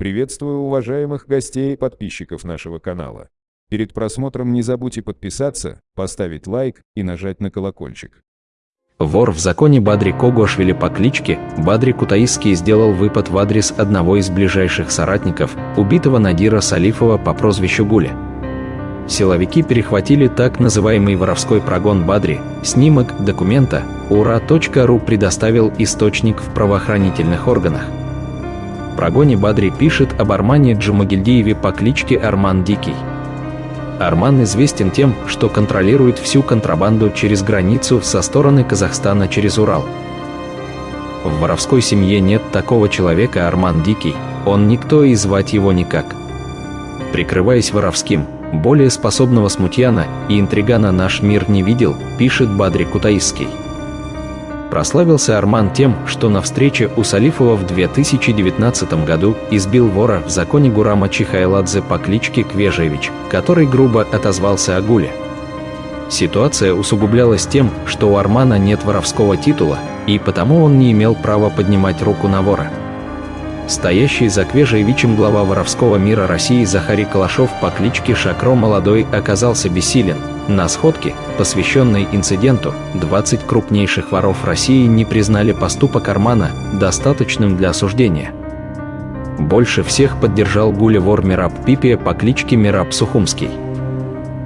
Приветствую уважаемых гостей и подписчиков нашего канала. Перед просмотром не забудьте подписаться, поставить лайк и нажать на колокольчик. Вор в законе Бадри Когошвили по кличке Бадри Кутаисский сделал выпад в адрес одного из ближайших соратников, убитого Надира Салифова по прозвищу Гуля. Силовики перехватили так называемый воровской прогон Бадри, снимок документа ура.ру предоставил источник в правоохранительных органах. Прогоне Бадри пишет об Армане Джумагильдиеве по кличке Арман Дикий. Арман известен тем, что контролирует всю контрабанду через границу со стороны Казахстана через Урал. В воровской семье нет такого человека Арман Дикий, он никто и звать его никак. Прикрываясь воровским, более способного смутьяна и интригана наш мир не видел, пишет Бадри Кутаисский. Прославился Арман тем, что на встрече у Салифова в 2019 году избил вора в законе Гурама Чихайладзе по кличке Квежевич, который грубо отозвался о гуле. Ситуация усугублялась тем, что у Армана нет воровского титула, и потому он не имел права поднимать руку на вора. Стоящий за Квежевичем глава воровского мира России Захари Калашов по кличке Шакро Молодой оказался бессилен. На сходке, посвященной инциденту, 20 крупнейших воров России не признали поступок Армана достаточным для осуждения. Больше всех поддержал гулевор Мираб Пипия по кличке Мираб Сухумский.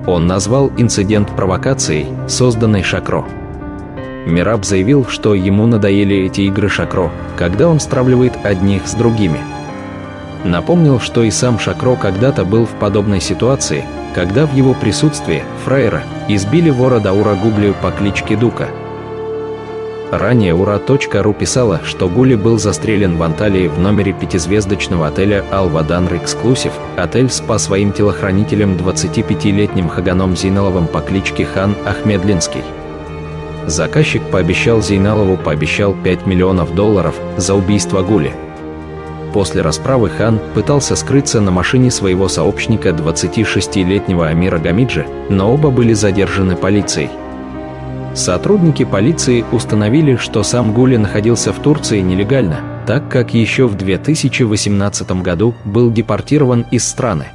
Он назвал инцидент провокацией, созданной Шакро. Мираб заявил, что ему надоели эти игры Шакро, когда он стравливает одних с другими. Напомнил, что и сам Шакро когда-то был в подобной ситуации, когда в его присутствии, фраера, избили вора Даура Гублию по кличке Дука. Ранее Ура.ру писала, что Гули был застрелен в Анталии в номере пятизвездочного отеля «Алваданр Эксклюсив». Отель спас своим телохранителем 25-летним Хаганом Зиналовым по кличке Хан Ахмедлинский. Заказчик пообещал Зейналову пообещал 5 миллионов долларов за убийство Гули. После расправы хан пытался скрыться на машине своего сообщника 26-летнего Амира Гамиджи, но оба были задержаны полицией. Сотрудники полиции установили, что сам Гули находился в Турции нелегально, так как еще в 2018 году был депортирован из страны.